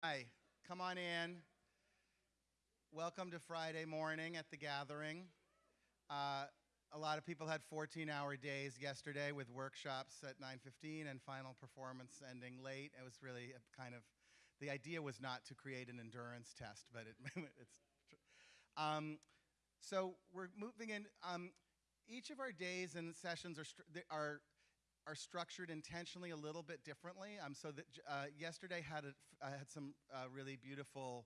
Hi, come on in. Welcome to Friday morning at the gathering. Uh, a lot of people had 14-hour days yesterday with workshops at 9:15 and final performance ending late. It was really kind of the idea was not to create an endurance test, but it, it's. Um, so we're moving in. Um, each of our days and sessions are are are structured intentionally a little bit differently. Um, so that uh, yesterday had a, uh, had some uh, really beautiful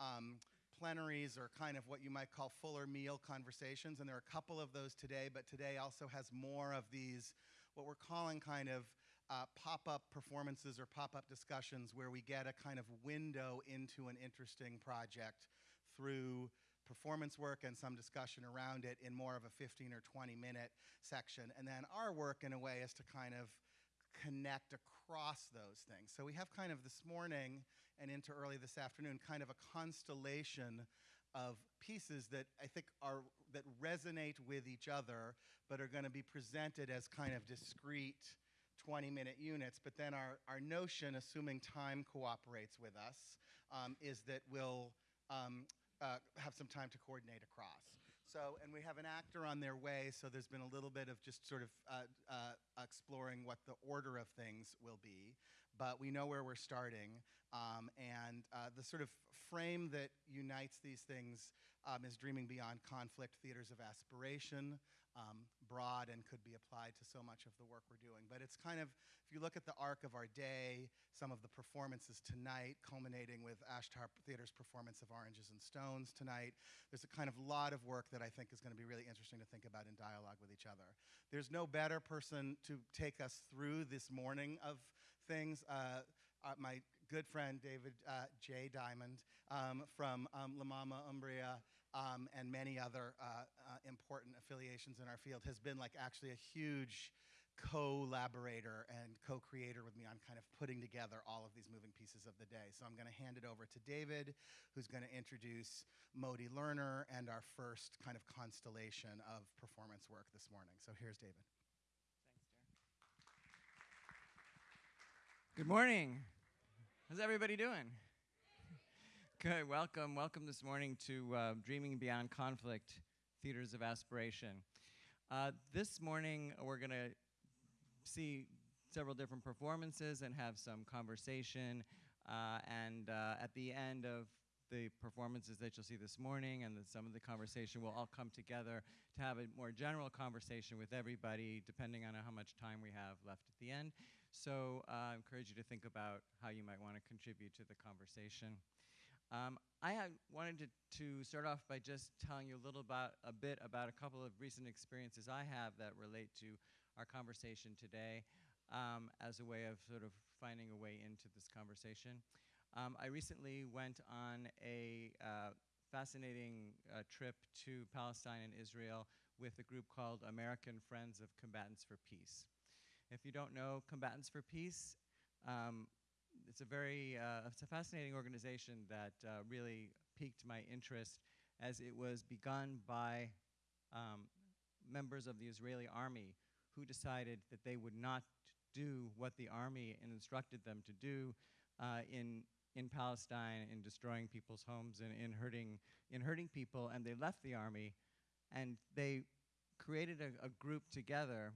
um, plenaries or kind of what you might call fuller meal conversations, and there are a couple of those today. But today also has more of these, what we're calling kind of uh, pop-up performances or pop-up discussions, where we get a kind of window into an interesting project through performance work and some discussion around it in more of a 15 or 20 minute section. And then our work in a way is to kind of connect across those things. So we have kind of this morning and into early this afternoon kind of a constellation of pieces that I think are that resonate with each other but are going to be presented as kind of discrete 20 minute units but then our, our notion assuming time cooperates with us um, is that we'll um, uh, have some time to coordinate across. So, and we have an actor on their way, so there's been a little bit of just sort of uh, uh, exploring what the order of things will be. But we know where we're starting, um, and uh, the sort of frame that unites these things um, is Dreaming Beyond Conflict, Theaters of Aspiration, um, broad and could be applied to so much of the work we're doing. But it's kind of, if you look at the arc of our day, some of the performances tonight, culminating with Ashtar Theater's performance of Oranges and Stones tonight, there's a kind of lot of work that I think is going to be really interesting to think about in dialogue with each other. There's no better person to take us through this morning of things. Uh, uh, my good friend David uh, J. Diamond um, from um, La Mama Umbria um, and many other uh, uh, important affiliations in our field has been like actually a huge collaborator and co-creator with me on kind of putting together all of these moving pieces of the day. So I'm going to hand it over to David, who's going to introduce Moti Lerner and our first kind of constellation of performance work this morning. So here's David. Thanks, Darren. Good morning. How's everybody doing? Good, welcome, welcome this morning to uh, Dreaming Beyond Conflict, Theaters of Aspiration. Uh, this morning we're going to see several different performances and have some conversation. Uh, and uh, at the end of the performances that you'll see this morning and the, some of the conversation will all come together to have a more general conversation with everybody depending on how much time we have left at the end. So uh, I encourage you to think about how you might want to contribute to the conversation. Um, I wanted to, to, start off by just telling you a little about a bit about a couple of recent experiences I have that relate to our conversation today um, as a way of sort of finding a way into this conversation. Um, I recently went on a uh, fascinating uh, trip to Palestine and Israel with a group called American Friends of Combatants for Peace. If you don't know Combatants for Peace, um, it's a very, uh, it's a fascinating organization that uh, really piqued my interest as it was begun by um, members of the Israeli army who decided that they would not do what the army instructed them to do uh, in, in Palestine in destroying people's homes and in hurting, in hurting people and they left the army and they created a, a group together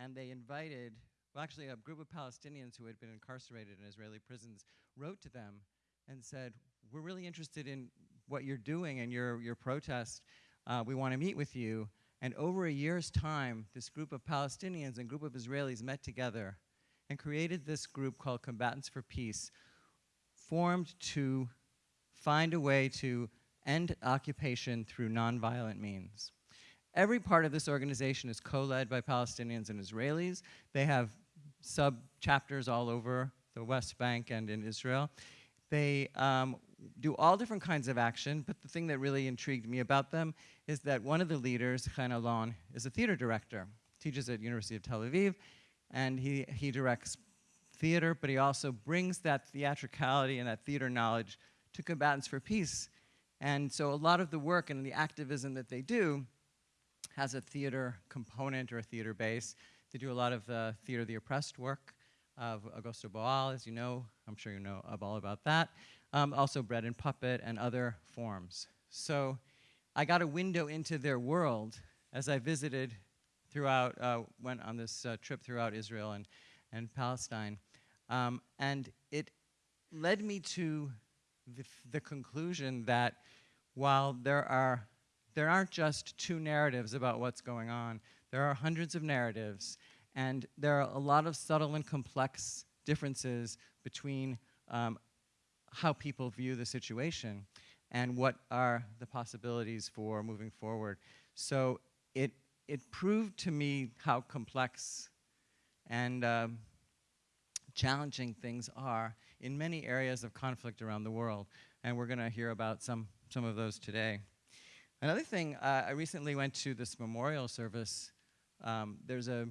and they invited well, actually, a group of Palestinians who had been incarcerated in Israeli prisons wrote to them and said, we're really interested in what you're doing and your, your protest. Uh, we want to meet with you. And over a year's time, this group of Palestinians and group of Israelis met together and created this group called Combatants for Peace, formed to find a way to end occupation through nonviolent means. Every part of this organization is co-led by Palestinians and Israelis. They have sub-chapters all over the West Bank and in Israel. They um, do all different kinds of action, but the thing that really intrigued me about them is that one of the leaders, Chen Alon, is a theater director, teaches at University of Tel Aviv, and he, he directs theater, but he also brings that theatricality and that theater knowledge to Combatants for Peace. And so a lot of the work and the activism that they do has a theater component or a theater base. They do a lot of uh, theater of the oppressed work, of Augusto Boal, as you know. I'm sure you know of all about that. Um, also Bread and Puppet and other forms. So I got a window into their world as I visited throughout, uh, went on this uh, trip throughout Israel and, and Palestine. Um, and it led me to the, the conclusion that while there are there aren't just two narratives about what's going on. There are hundreds of narratives, and there are a lot of subtle and complex differences between um, how people view the situation and what are the possibilities for moving forward. So it, it proved to me how complex and um, challenging things are in many areas of conflict around the world. And we're going to hear about some, some of those today. Another thing, uh, I recently went to this memorial service. Um, there's a,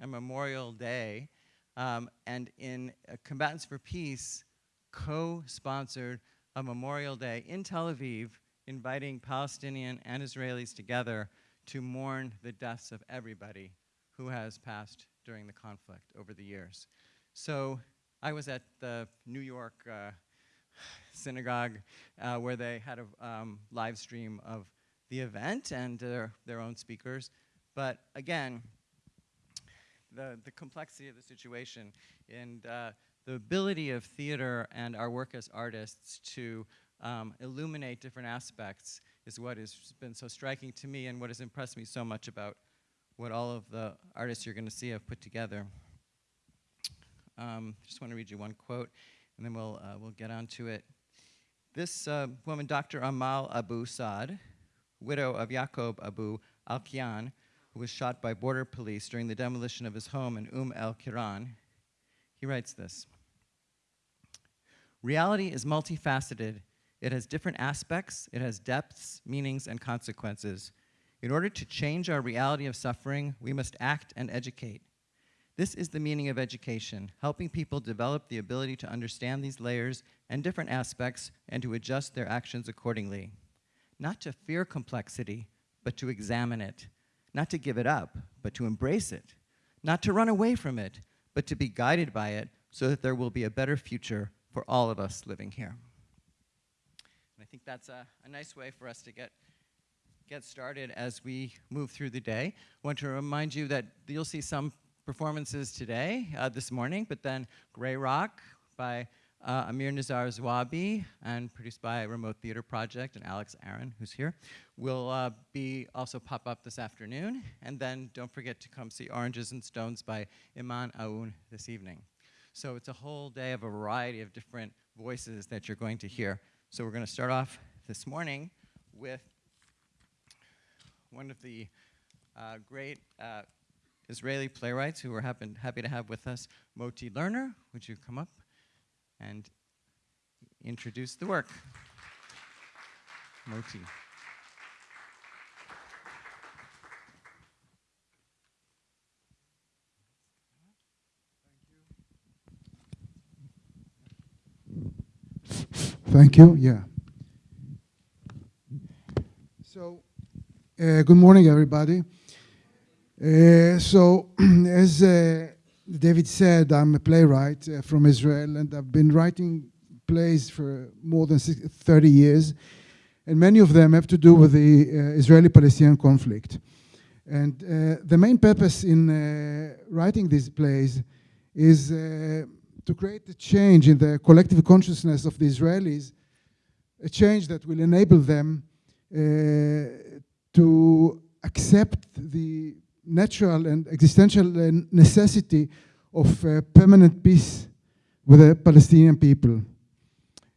a, Memorial Day, um, and in uh, Combatants for Peace co-sponsored a Memorial Day in Tel Aviv, inviting Palestinian and Israelis together to mourn the deaths of everybody who has passed during the conflict over the years. So I was at the New York uh, synagogue uh, where they had a um, live stream of the event and their, their own speakers. But again, the, the complexity of the situation and uh, the ability of theater and our work as artists to um, illuminate different aspects is what has been so striking to me and what has impressed me so much about what all of the artists you're going to see have put together. Um, just want to read you one quote, and then we'll, uh, we'll get on to it. This uh, woman, Dr. Amal Abu Saad, widow of Yaqub Abu al-Kian, who was shot by border police during the demolition of his home in Umm el-Kiran, he writes this. Reality is multifaceted. It has different aspects, it has depths, meanings, and consequences. In order to change our reality of suffering, we must act and educate. This is the meaning of education, helping people develop the ability to understand these layers and different aspects and to adjust their actions accordingly not to fear complexity, but to examine it, not to give it up, but to embrace it, not to run away from it, but to be guided by it so that there will be a better future for all of us living here. And I think that's a, a nice way for us to get, get started as we move through the day. I want to remind you that you'll see some performances today, uh, this morning, but then Gray Rock by uh, Amir Nizar Zuabi, and produced by Remote Theater Project and Alex Aron, who's here, will uh, be also pop up this afternoon. And then don't forget to come see Oranges and Stones by Iman Aoun this evening. So it's a whole day of a variety of different voices that you're going to hear. So we're going to start off this morning with one of the uh, great uh, Israeli playwrights who we're happen, happy to have with us, Moti Lerner. Would you come up? And introduce the work. Moti. Thank you. Yeah. So, uh, good morning, everybody. Uh, so, as uh, David said, I'm a playwright uh, from Israel, and I've been writing plays for more than 30 years, and many of them have to do with the uh, Israeli-Palestinian conflict. And uh, the main purpose in uh, writing these plays is uh, to create a change in the collective consciousness of the Israelis, a change that will enable them to accept the natural and existential uh, necessity of uh, permanent peace with the Palestinian people.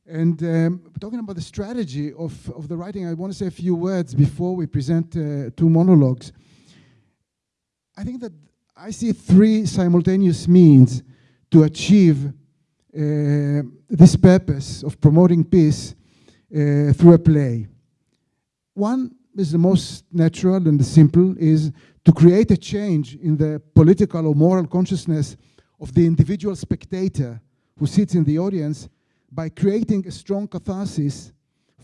And um, talking about the strategy of, of the writing, I want to say a few words before we present uh, two monologues. I think that I see three simultaneous means to achieve uh, this purpose of promoting peace uh, through a play. One is the most natural and the simple, is to create a change in the political or moral consciousness of the individual spectator who sits in the audience by creating a strong catharsis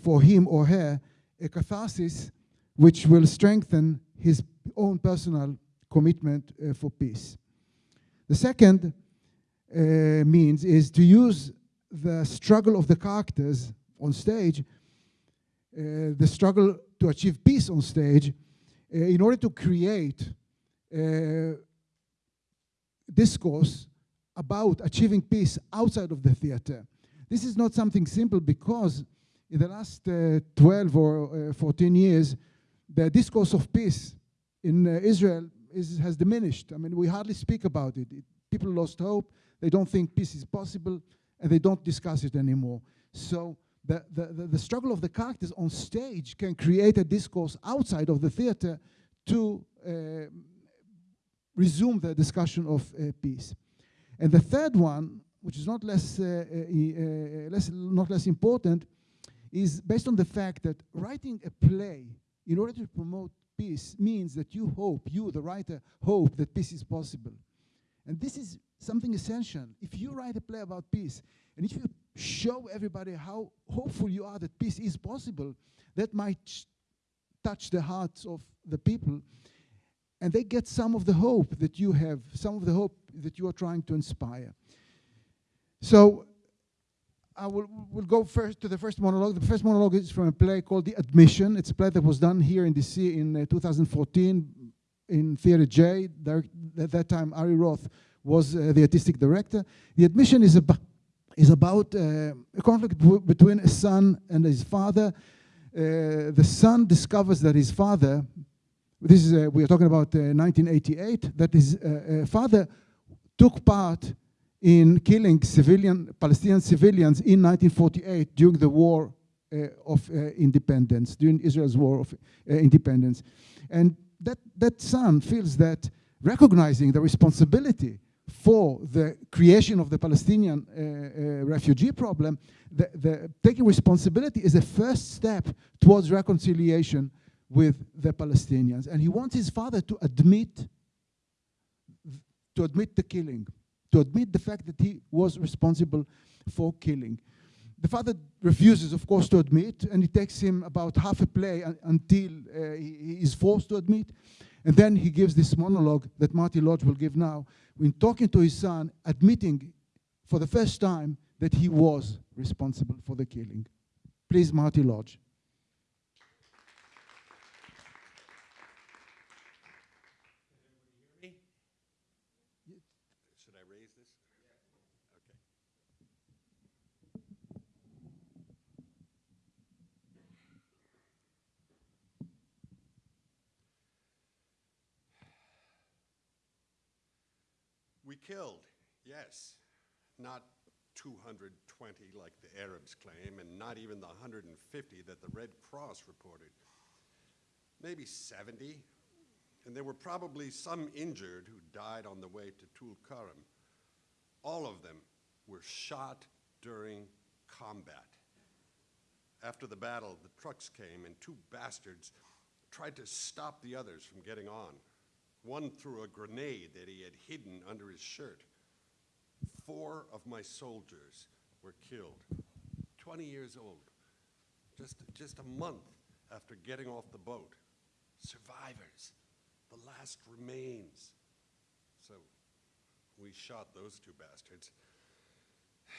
for him or her, a catharsis which will strengthen his own personal commitment uh, for peace. The second uh, means is to use the struggle of the characters on stage, uh, the struggle to achieve peace on stage, uh, in order to create uh, discourse about achieving peace outside of the theater. This is not something simple because in the last uh, 12 or uh, 14 years, the discourse of peace in Israel is, has diminished. I mean, we hardly speak about it. it. People lost hope. They don't think peace is possible, and they don't discuss it anymore. So the, the, the, the struggle of the characters on stage can create a discourse outside of the theater to uh, resume the discussion of uh, peace. And the third one, which is not less, uh, uh, uh, less, not less important, is based on the fact that writing a play in order to promote peace means that you hope, you, the writer, hope that peace is possible. And this is something essential. If you write a play about peace, and if you show everybody how hopeful you are that peace is possible, that might touch the hearts of the people and they get some of the hope that you have, some of the hope that you are trying to inspire. So I will will go first to the first monologue. The first monologue is from a play called The Admission. It's a play that was done here in DC in uh, 2014 in Theatre J. There, at that time, Ari Roth was uh, the artistic director. The Admission is, ab is about uh, a conflict between a son and his father. Uh, the son discovers that his father, this is, uh, we are talking about 1988, uh, that his uh, father took part in killing civilian, Palestinian civilians in 1948 during the war uh, of uh, independence, during Israel's war of uh, independence. And that, that son feels that recognizing the responsibility for the creation of the Palestinian uh, uh, refugee problem, the, the taking responsibility is a first step towards reconciliation with the Palestinians. And he wants his father to admit, to admit the killing, to admit the fact that he was responsible for killing. The father refuses, of course, to admit, and it takes him about half a play uh, until uh, he is forced to admit. And then he gives this monologue that Marty Lodge will give now, when talking to his son, admitting for the first time that he was responsible for the killing. Please, Marty Lodge. We killed, yes. Not 220 like the Arabs claim, and not even the 150 that the Red Cross reported. Maybe 70, and there were probably some injured who died on the way to Tulkarm. All of them were shot during combat. After the battle, the trucks came, and two bastards tried to stop the others from getting on. One threw a grenade that he had hidden under his shirt. Four of my soldiers were killed, 20 years old, just, just a month after getting off the boat. Survivors, the last remains. So we shot those two bastards.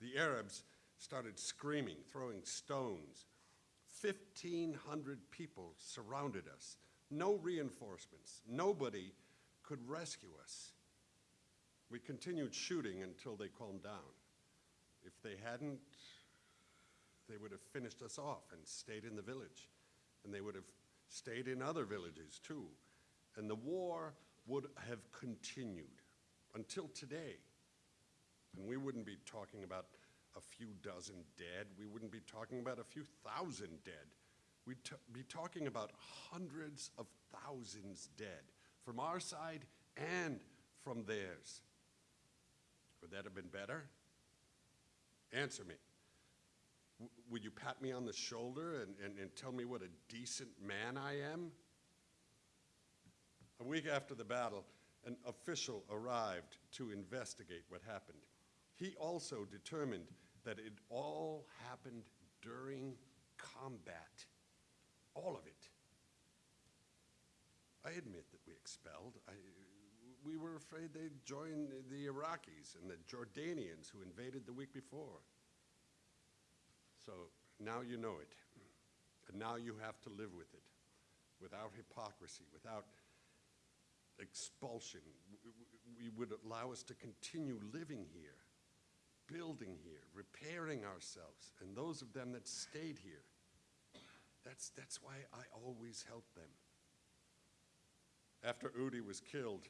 The Arabs started screaming, throwing stones. 1,500 people surrounded us no reinforcements. Nobody could rescue us. We continued shooting until they calmed down. If they hadn't, they would have finished us off and stayed in the village. And they would have stayed in other villages too. And the war would have continued until today. And we wouldn't be talking about a few dozen dead. We wouldn't be talking about a few thousand dead we'd be talking about hundreds of thousands dead from our side and from theirs. Would that have been better? Answer me. W would you pat me on the shoulder and, and, and tell me what a decent man I am? A week after the battle, an official arrived to investigate what happened. He also determined that it all happened during combat all of it. I admit that we expelled. I, we were afraid they'd join the- Iraqis and the Jordanians who invaded the week before. So now you know it. And now you have to live with it without hypocrisy, without expulsion. We would allow us to continue living here, building here, repairing ourselves, and those of them that stayed here. That's, that's why I always help them. After Udi was killed,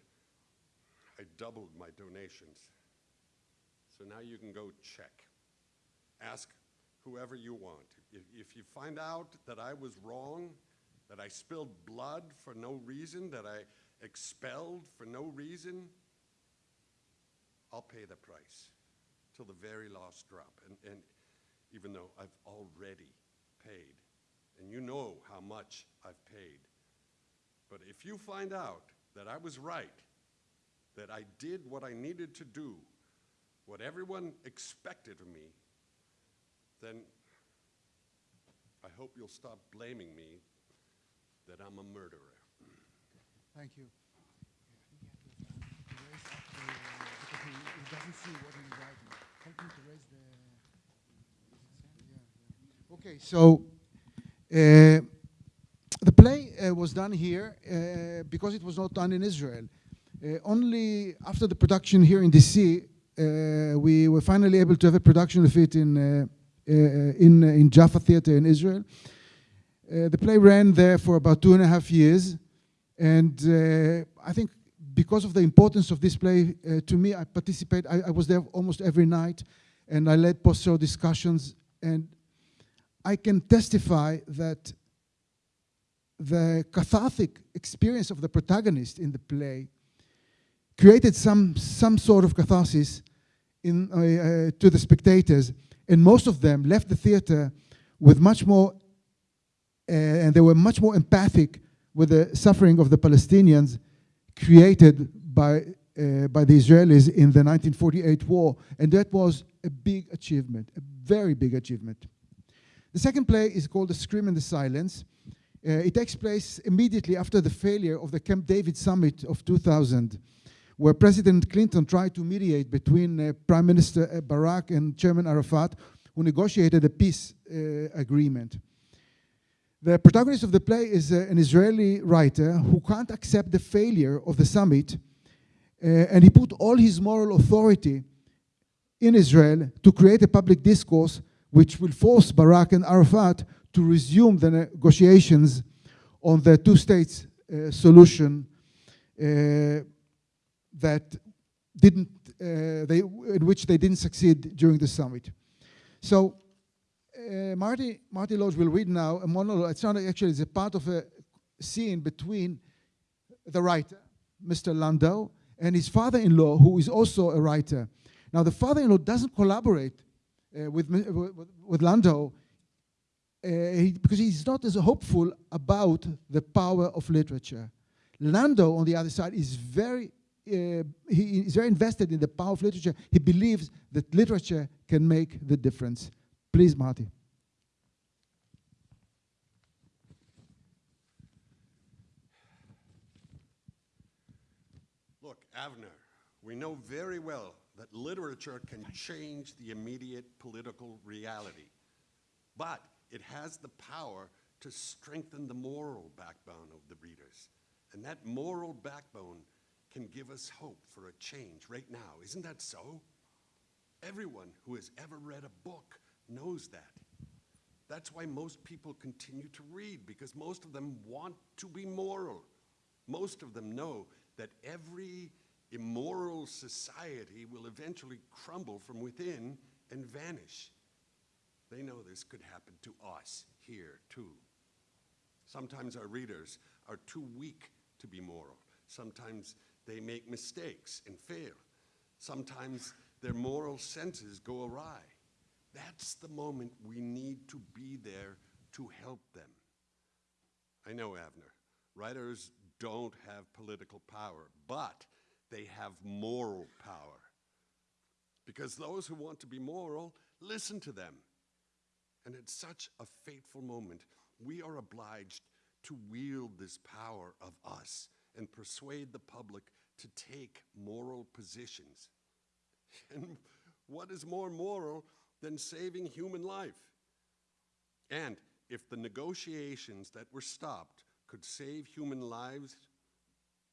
I doubled my donations. So now you can go check. Ask whoever you want. If, if you find out that I was wrong, that I spilled blood for no reason, that I expelled for no reason, I'll pay the price till the very last drop. And, and even though I've already paid, and you know how much I've paid. But if you find out that I was right, that I did what I needed to do, what everyone expected of me, then I hope you'll stop blaming me that I'm a murderer. Thank you. He doesn't see what he's writing. Help him to raise the. Yeah, yeah. Okay, so the play uh, was done here uh, because it was not done in Israel. Uh, only after the production here in DC, uh, we were finally able to have a production of it in uh, uh, in in Jaffa Theater in Israel. Uh, the play ran there for about two and a half years, and uh, I think because of the importance of this play uh, to me, I participate. I, I was there almost every night, and I led post-show discussions, and I can testify that the cathartic experience of the protagonist in the play created some some sort of catharsis in uh, uh, to the spectators, and most of them left the theater with much more, uh, and they were much more empathic with the suffering of the Palestinians created by uh, by the Israelis in the 1948 war, and that was a big achievement, a very big achievement. The second play is called The Scream in the Silence. Uh, it takes place immediately after the failure of the Camp David summit of 2000, where President Clinton tried to mediate between uh, Prime Minister uh, Barak and Chairman Arafat, who negotiated a peace uh, agreement. The protagonist of the play is uh, an Israeli writer who can't accept the failure of the summit, and he put all his moral authority in Israel to create a public discourse which will force Barak and Arafat to resume the negotiations on the two states uh, solution uh, that didn't, uh, they, in which they didn't succeed during the summit. So uh, Marty, Marty Lodge will read now a monologue. It's not actually, it's a part of a scene between the writer, Mr. Landau, and his father-in-law, who is also a writer. Now, the father-in-law doesn't collaborate uh, with, with, with Landau uh, he, because he's not as hopeful about the power of literature. Landau, on the other side, is very uh, he is very invested in the power of literature. He believes that literature can make the difference. Please, Marty. Look, Avner, we know very well that literature can change the immediate political reality, but it has the power to strengthen the moral backbone of the readers. And that moral backbone can give us hope for a change right now. Isn't that so? Everyone who has ever read a book knows that. That's why most people continue to read, because most of them want to be moral. Most of them know that every immoral society will eventually crumble from within and vanish. They know this could happen to us here, too. Sometimes our readers are too weak to be moral. Sometimes they make mistakes and fail. Sometimes their moral senses go awry. That's the moment we need to be there to help them. I know, Avner, writers don't have political power, but they have moral power. Because those who want to be moral listen to them. And at such a fateful moment, we are obliged to wield this power of us and persuade the public to take moral positions. And what is more moral than saving human life? And if the negotiations that were stopped could save human lives,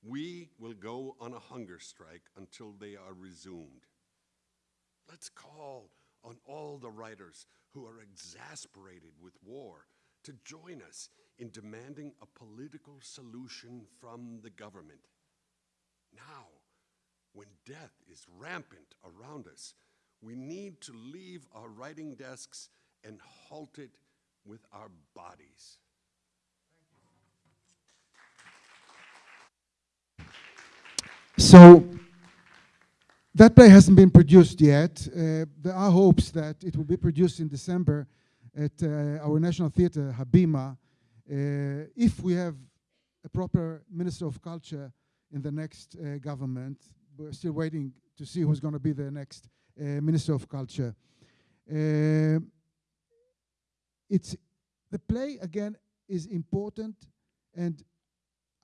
we will go on a hunger strike until they are resumed. Let's call on all the writers who are exasperated with war to join us in demanding a political solution from the government. Now, when death is rampant around us, we need to leave our writing desks and halt it with our bodies. So that play hasn't been produced yet. Uh, there are hopes that it will be produced in December at uh, our National Theatre, Habima, uh, if we have a proper Minister of Culture in the next uh, government. We're still waiting to see who's going to be the next uh, Minister of Culture. Uh, it's the play again is important, and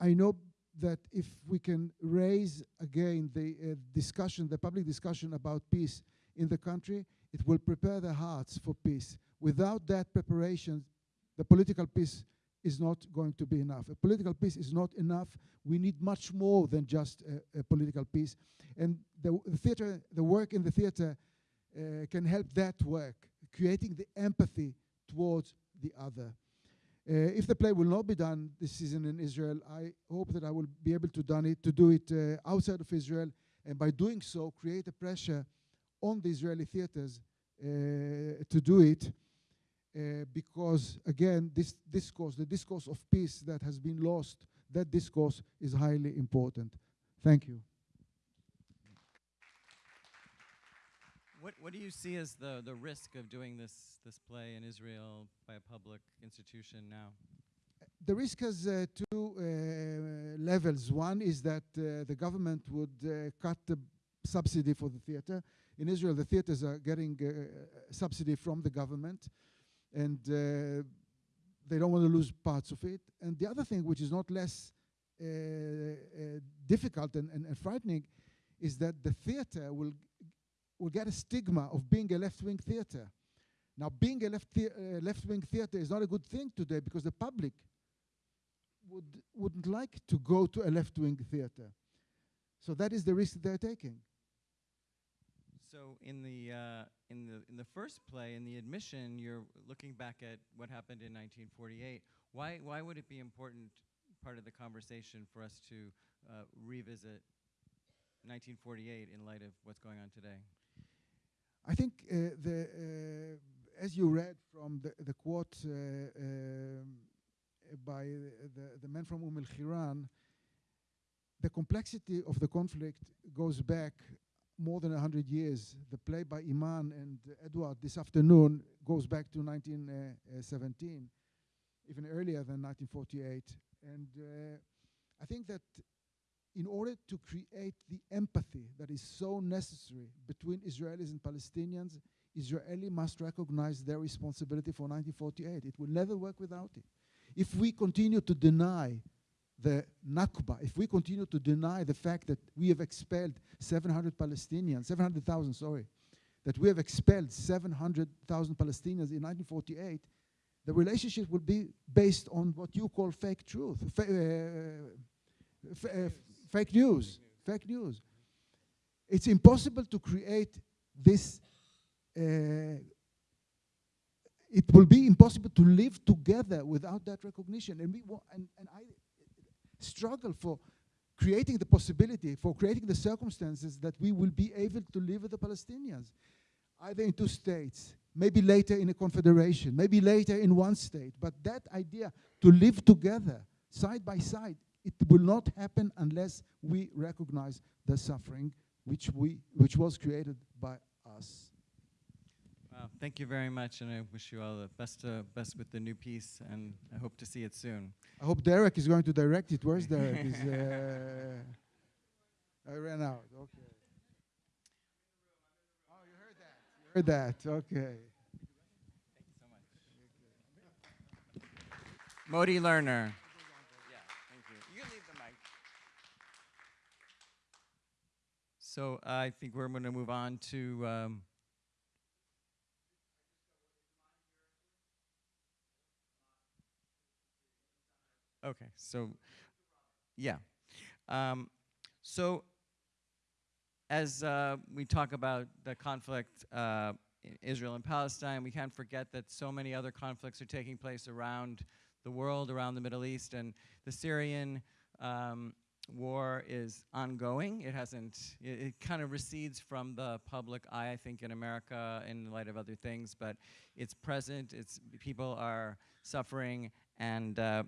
I know that if we can raise again the uh, discussion, the public discussion about peace in the country, it will prepare the hearts for peace. Without that preparation, the political peace is not going to be enough. A political peace is not enough. We need much more than just a, a political peace. And the, the theater, the work in the theater uh, can help that work, creating the empathy towards the other. Uh, if the play will not be done this season in Israel, I hope that I will be able to, done it, to do it uh, outside of Israel, and by doing so, create a pressure on the Israeli theaters uh, to do it. Because again, this discourse, the discourse of peace that has been lost, that discourse is highly important. Thank you. What, what do you see as the, the risk of doing this, this play in Israel by a public institution now? The risk has uh, two uh, levels. One is that uh, the government would uh, cut the subsidy for the theater. In Israel, the theaters are getting uh, subsidy from the government, and uh, they don't want to lose parts of it. And the other thing, which is not less difficult and, and, and frightening, is that the theater will will get a stigma of being a left-wing theater. Now, being a left thea- uh, left-wing theater is not a good thing today because the public would wouldn't like to go to a left-wing theater. So that is the risk they're taking. So in the uh, in the in the first play, in the admission, you're looking back at what happened in 1948. Why why would it be important part of the conversation for us to uh, revisit 1948 in light of what's going on today? I think uh, the uh, as you read from the, the quote uh, um, by the, the man from Umm al-Khiran, the complexity of the conflict goes back more than 100 years. The play by Iman and Edward this afternoon goes back to 1917, even earlier than 1948. And uh, I think that in order to create the empathy that is so necessary between Israelis and Palestinians, Israeli must recognize their responsibility for 1948. It will never work without it. If we continue to deny the Nakba, if we continue to deny the fact that we have expelled 700 Palestinians, 700,000, sorry, that we have expelled 700,000 Palestinians in 1948, the relationship will be based on what you call fake truth, fa- uh, f- uh, fake news, fake news. It's impossible to create this. Uh, it will be impossible to live together without that recognition, and we and, and I struggle for creating the possibility, for creating the circumstances that we will be able to live with the Palestinians, either in two states, maybe later in a confederation, maybe later in one state. But that idea to live together, side by side, it will not happen unless we recognize the suffering which, we, which was created by us. Wow, thank you very much, and I wish you all the best, uh, best with the new piece, and I hope to see it soon. I hope Derek is going to direct it. Where's Derek? Is, uh, I ran out. Okay. Oh, you heard that. You heard that. Okay. Moti Lerner. Thank you. You can leave the So I think we're going to move on to. Um, okay, so yeah. Um, so as uh, we talk about the conflict uh, in Israel and Palestine, we can't forget that so many other conflicts are taking place around the world, around the Middle East, and the Syrian um, war is ongoing. It hasn't, it, it kind of recedes from the public eye, I think, in America in light of other things, but it's present, it's, people are suffering, and uh,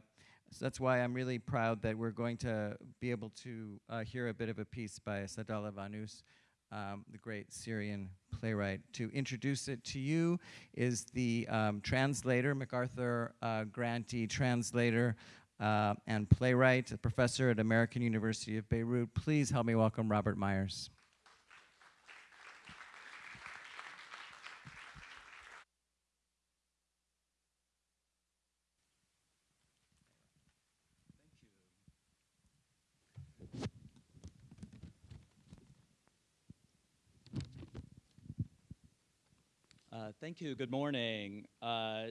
so that's why I'm really proud that we're going to be able to uh, hear a bit of a piece by Saadallah Wannous, um, the great Syrian playwright. To introduce it to you is the um, translator, MacArthur uh, grantee translator uh, and playwright, a professor at American University of Beirut. Please help me welcome Robert Myers. Uh, thank you. Good morning. Uh,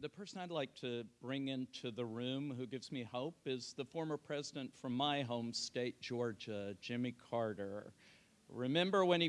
the person I'd like to bring into the room who gives me hope is the former president from my home state, Georgia, Jimmy Carter. Remember when he